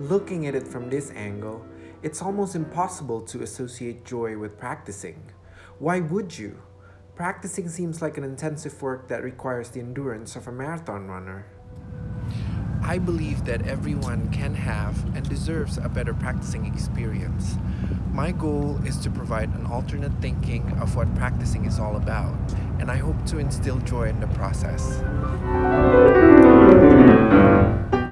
looking at it from this angle, it's almost impossible to associate joy with practicing. Why would you? Practicing seems like an intensive work that requires the endurance of a marathon runner. I believe that everyone can have and deserves a better practicing experience. My goal is to provide an alternate thinking of what practicing is all about, and I hope to instill joy in the process.